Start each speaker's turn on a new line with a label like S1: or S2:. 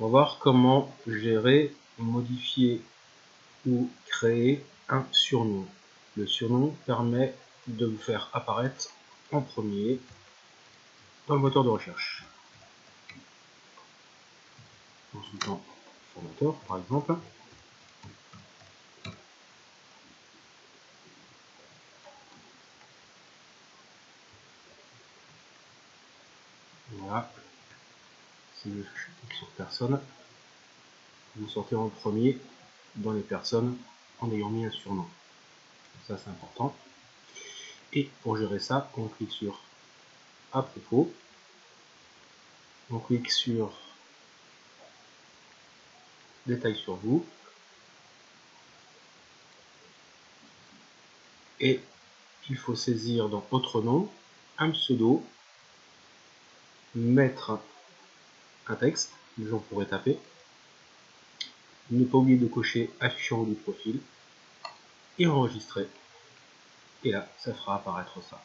S1: On va voir comment gérer, modifier ou créer un surnom. Le surnom permet de vous faire apparaître en premier dans le moteur de recherche. Consultant formateur par exemple. Voilà. Je clique sur personne, vous sortez en premier dans les personnes en ayant mis un surnom. Ça c'est important. Et pour gérer ça, on clique sur à propos. On clique sur détails sur vous. Et il faut saisir dans autre nom un pseudo, mettre un texte, les gens pourraient taper, ne pas oublier de cocher affichant du profil et enregistrer. Et là, ça fera apparaître ça.